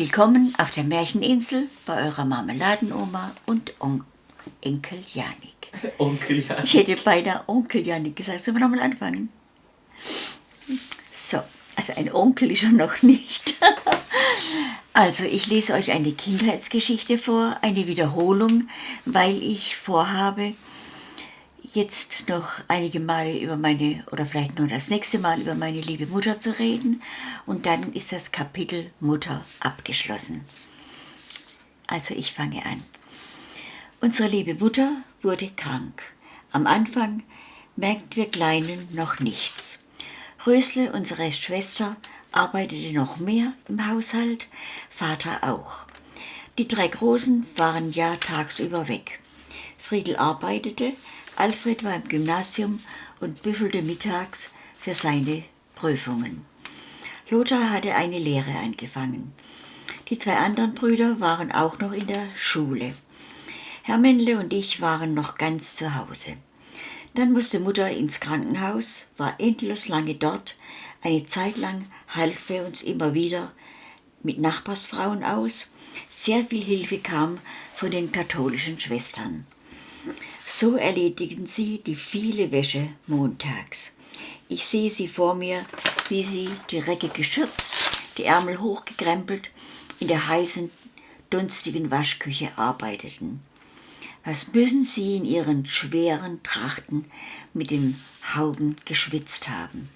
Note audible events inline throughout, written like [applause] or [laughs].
Willkommen auf der Märcheninsel bei eurer Marmeladenoma und On Enkel Janik. [laughs] Onkel Janik. Ich hätte beinahe Onkel Janik gesagt. Sollen wir nochmal anfangen? So, also ein Onkel ist er noch nicht. [laughs] Also ich lese euch eine Kindheitsgeschichte vor, eine Wiederholung, weil ich vorhabe, jetzt noch einige Male über meine, oder vielleicht nur das nächste Mal über meine liebe Mutter zu reden. Und dann ist das Kapitel Mutter abgeschlossen. Also ich fange an. Unsere liebe Mutter wurde krank. Am Anfang merkten wir Kleinen noch nichts. Rösle, unsere Schwester, arbeitete noch mehr im Haushalt, Vater auch. Die drei Großen waren ja tagsüber weg. Friedel arbeitete, Alfred war im Gymnasium und büffelte mittags für seine Prüfungen. Lothar hatte eine Lehre angefangen. Die zwei anderen Brüder waren auch noch in der Schule. Hermänle und ich waren noch ganz zu Hause. Dann musste Mutter ins Krankenhaus, war endlos lange dort. Eine Zeit lang half wir uns immer wieder mit Nachbarsfrauen aus. Sehr viel Hilfe kam von den katholischen Schwestern. So erledigten sie die viele Wäsche montags. Ich sehe sie vor mir, wie sie die Recke geschürzt, die Ärmel hochgekrempelt, in der heißen, dunstigen Waschküche arbeiteten. Was müssen sie in ihren schweren Trachten mit den Hauben geschwitzt haben?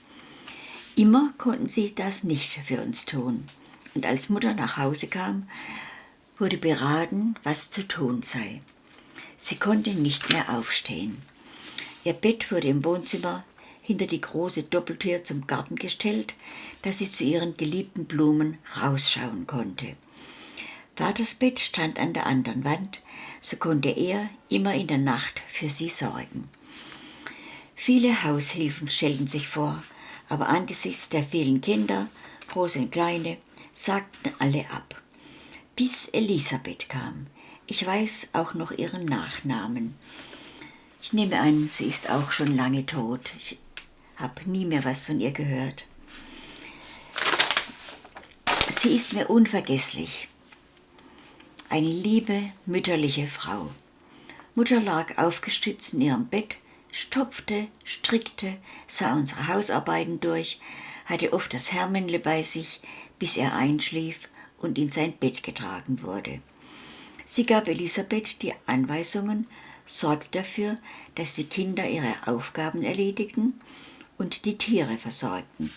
Immer konnten sie das nicht für uns tun. Und als Mutter nach Hause kam, wurde beraten, was zu tun sei. Sie konnte nicht mehr aufstehen. Ihr Bett wurde im Wohnzimmer hinter die große Doppeltür zum Garten gestellt, dass sie zu ihren geliebten Blumen rausschauen konnte. Vaters Bett stand an der anderen Wand, so konnte er immer in der Nacht für sie sorgen. Viele Haushilfen stellten sich vor, aber angesichts der vielen Kinder, große und kleine, sagten alle ab. Bis Elisabeth kam. Ich weiß auch noch ihren Nachnamen. Ich nehme an, sie ist auch schon lange tot. Ich habe nie mehr was von ihr gehört. Sie ist mir unvergesslich. Eine liebe, mütterliche Frau. Mutter lag aufgestützt in ihrem Bett, stopfte, strickte, sah unsere Hausarbeiten durch, hatte oft das Hermänle bei sich, bis er einschlief und in sein Bett getragen wurde. Sie gab Elisabeth die Anweisungen, sorgte dafür, dass die Kinder ihre Aufgaben erledigten und die Tiere versorgten.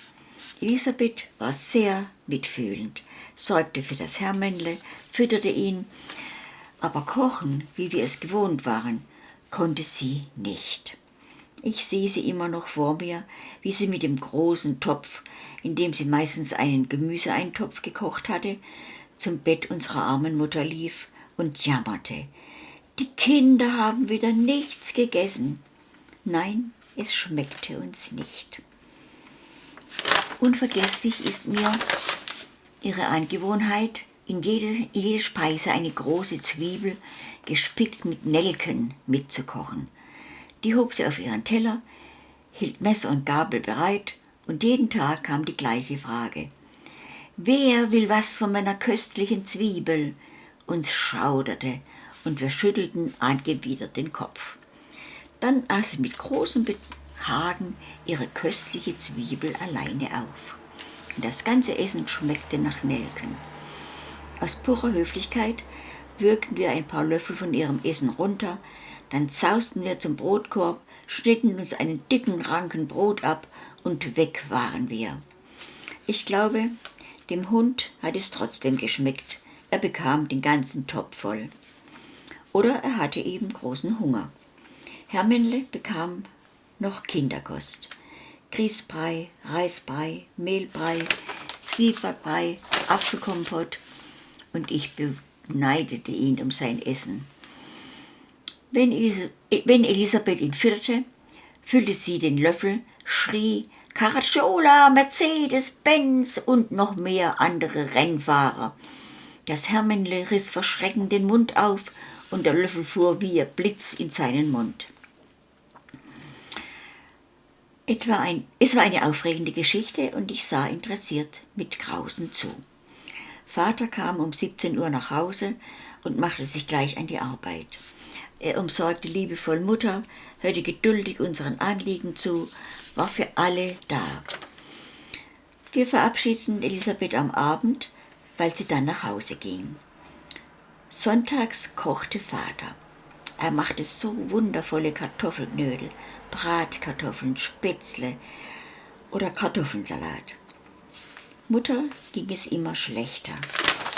Elisabeth war sehr mitfühlend, sorgte für das Hermännle, fütterte ihn, aber kochen, wie wir es gewohnt waren, konnte sie nicht. Ich sehe sie immer noch vor mir, wie sie mit dem großen Topf, in dem sie meistens einen Gemüseeintopf gekocht hatte, zum Bett unserer armen Mutter lief und jammerte. Die Kinder haben wieder nichts gegessen. Nein, es schmeckte uns nicht. Unvergesslich ist mir ihre Angewohnheit, in jede, in jede Speise eine große Zwiebel, gespickt mit Nelken, mitzukochen. Die hob sie auf ihren Teller, hielt Messer und Gabel bereit, und jeden Tag kam die gleiche Frage. Wer will was von meiner köstlichen Zwiebel? Uns schauderte und wir schüttelten angewidert den Kopf. Dann aß sie mit großem Behagen ihre köstliche Zwiebel alleine auf. Und das ganze Essen schmeckte nach Nelken. Aus purer Höflichkeit würgten wir ein paar Löffel von ihrem Essen runter, dann zausten wir zum Brotkorb, schnitten uns einen dicken Ranken Brot ab und weg waren wir. Ich glaube, dem Hund hat es trotzdem geschmeckt, er bekam den ganzen Topf voll. Oder er hatte eben großen Hunger. Hermänle bekam noch Kinderkost. Grießbrei, Reisbrei, Mehlbrei, Zwiebackbrei, Apfelkompott und ich beneidete ihn um sein Essen. Wenn, Elisabeth ihn führte, füllte sie den Löffel, schrie Caracciola, Mercedes, Benz und noch mehr andere Rennfahrer. Das Hermenle riss verschreckend den Mund auf und der Löffel fuhr wie ein Blitz in seinen Mund. Etwa ein, es war eine aufregende Geschichte und ich sah interessiert mit Grausen zu. Vater kam um 17 Uhr nach Hause und machte sich gleich an die Arbeit. Er umsorgte liebevoll Mutter, hörte geduldig unseren Anliegen zu, war für alle da. Wir verabschiedeten Elisabeth am Abend, weil sie dann nach Hause ging. Sonntags kochte Vater. Er machte so wundervolle Kartoffelknödel, Bratkartoffeln, Spätzle oder Kartoffelsalat. Mutter ging es immer schlechter.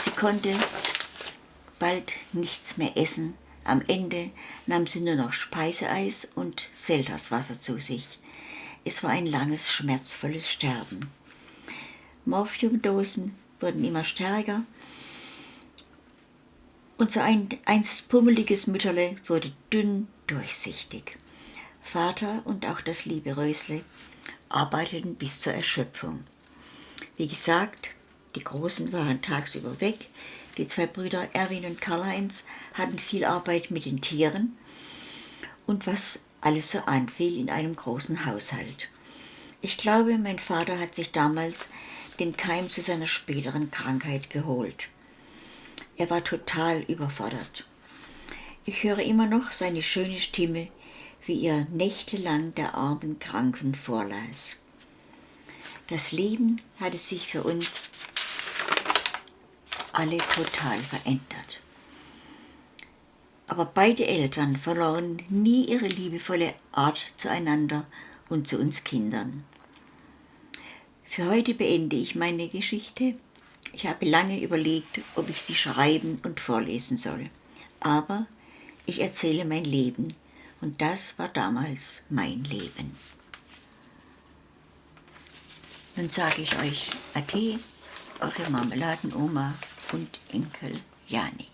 Sie konnte bald nichts mehr essen. Am Ende nahm sie nur noch Speiseeis und Selterswasser zu sich. Es war ein langes, schmerzvolles Sterben. Morphiumdosen wurden immer stärker. Unser einst pummeliges Mütterle wurde dünn, durchsichtig. Vater und auch das liebe Rösle arbeiteten bis zur Erschöpfung. Wie gesagt, die Großen waren tagsüber weg. Die zwei Brüder Erwin und Karl-Heinz hatten viel Arbeit mit den Tieren und was alles so anfiel in einem großen Haushalt. Ich glaube, mein Vater hat sich damals den Keim zu seiner späteren Krankheit geholt. Er war total überfordert. Ich höre immer noch seine schöne Stimme, wie er nächtelang der armen Kranken vorlas. Das Leben hatte sich für uns alle total verändert. Aber beide Eltern verloren nie ihre liebevolle Art zueinander und zu uns Kindern. Für heute beende ich meine Geschichte. Ich habe lange überlegt, ob ich sie schreiben und vorlesen soll. Aber ich erzähle mein Leben und das war damals mein Leben. Nun sage ich euch Ade, eure Marmeladenoma und Enkel Janik.